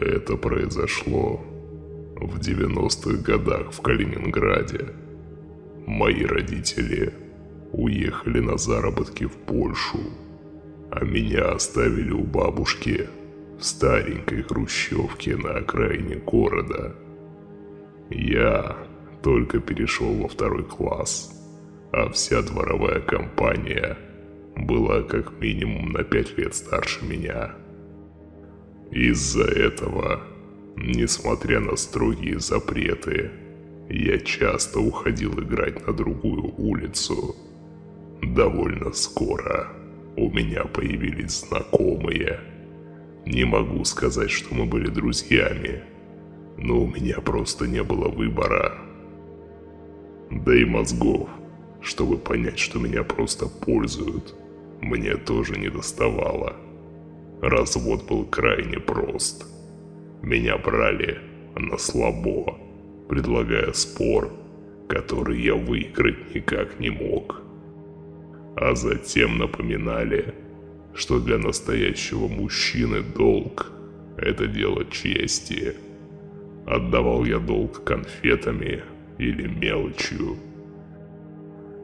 Это произошло в 90-х годах в Калининграде. Мои родители уехали на заработки в Польшу, а меня оставили у бабушки в старенькой хрущевке на окраине города. Я только перешел во второй класс, а вся дворовая компания была как минимум на пять лет старше меня. Из-за этого, несмотря на строгие запреты, я часто уходил играть на другую улицу. Довольно скоро у меня появились знакомые. Не могу сказать, что мы были друзьями, но у меня просто не было выбора. Да и мозгов, чтобы понять, что меня просто пользуют, мне тоже не доставало. Развод был крайне прост. Меня брали на слабо, предлагая спор, который я выиграть никак не мог. А затем напоминали, что для настоящего мужчины долг – это дело чести. Отдавал я долг конфетами или мелочью.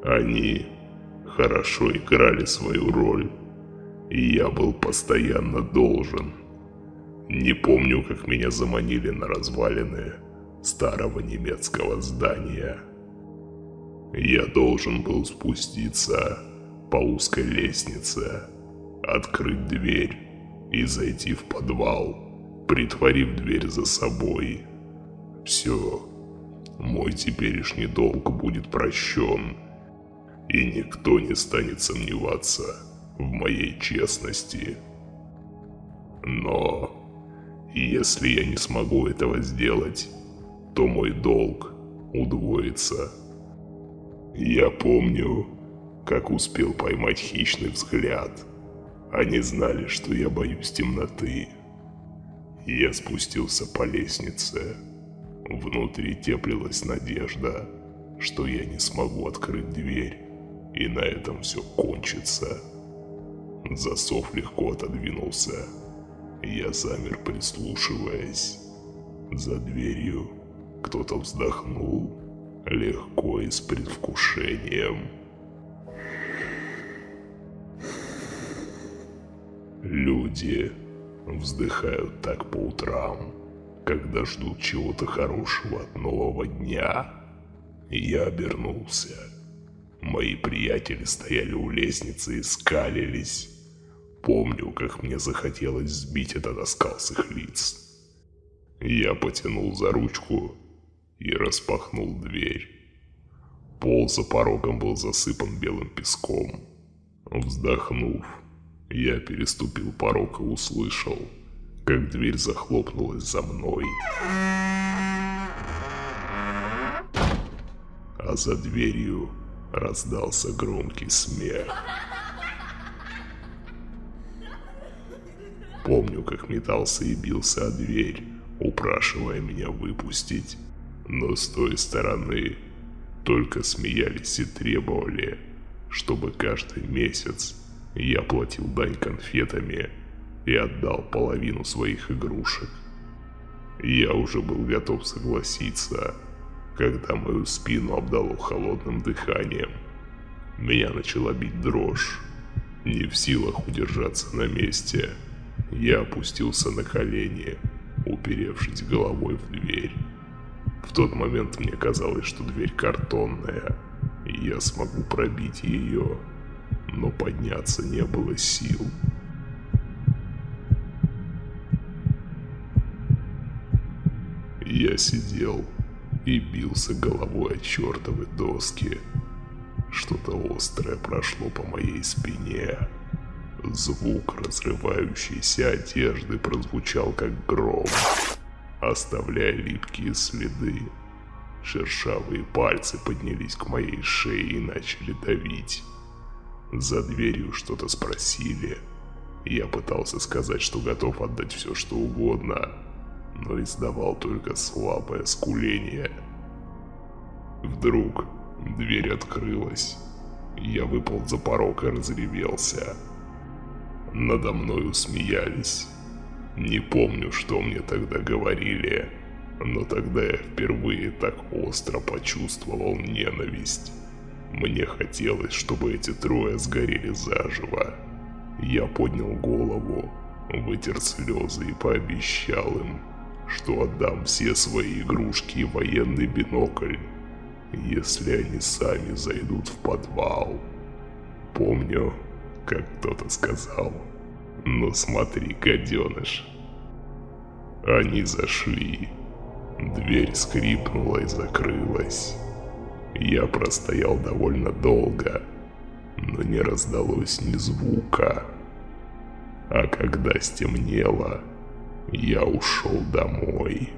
Они хорошо играли свою роль я был постоянно должен. Не помню, как меня заманили на развалины старого немецкого здания. Я должен был спуститься по узкой лестнице, открыть дверь и зайти в подвал, притворив дверь за собой. Все, мой теперешний долг будет прощен, и никто не станет сомневаться – в моей честности. Но если я не смогу этого сделать, то мой долг удвоится. Я помню, как успел поймать хищный взгляд. Они знали, что я боюсь темноты. Я спустился по лестнице. Внутри теплилась надежда, что я не смогу открыть дверь, и на этом все кончится. Засов легко отодвинулся. Я замер, прислушиваясь. За дверью кто-то вздохнул, легко и с предвкушением. Люди вздыхают так по утрам, когда ждут чего-то хорошего от нового дня. Я обернулся. Мои приятели стояли у лестницы и скалились. Помню, как мне захотелось сбить этот оскал с их лиц. Я потянул за ручку и распахнул дверь. Пол за порогом был засыпан белым песком. Вздохнув, я переступил порог и услышал, как дверь захлопнулась за мной. А за дверью раздался громкий смех. Помню, как метался и бился о дверь, упрашивая меня выпустить. Но с той стороны только смеялись и требовали, чтобы каждый месяц я платил дань конфетами и отдал половину своих игрушек. Я уже был готов согласиться, когда мою спину обдало холодным дыханием. Меня начала бить дрожь, не в силах удержаться на месте. Я опустился на колени, уперевшись головой в дверь. В тот момент мне казалось, что дверь картонная, и я смогу пробить ее, но подняться не было сил. Я сидел и бился головой о чертовы доски. Что-то острое прошло по моей спине. Звук разрывающейся одежды прозвучал как гром, оставляя липкие следы. Шершавые пальцы поднялись к моей шее и начали давить. За дверью что-то спросили. Я пытался сказать, что готов отдать все, что угодно, но издавал только слабое скуление. Вдруг дверь открылась. Я выпал за порог и разревелся. Надо мною смеялись. Не помню, что мне тогда говорили, но тогда я впервые так остро почувствовал ненависть. Мне хотелось, чтобы эти трое сгорели заживо. Я поднял голову, вытер слезы и пообещал им, что отдам все свои игрушки и военный бинокль, если они сами зайдут в подвал. Помню, как кто-то сказал, ну смотри, гаденыш. Они зашли. Дверь скрипнула и закрылась. Я простоял довольно долго, но не раздалось ни звука. А когда стемнело, я ушел домой.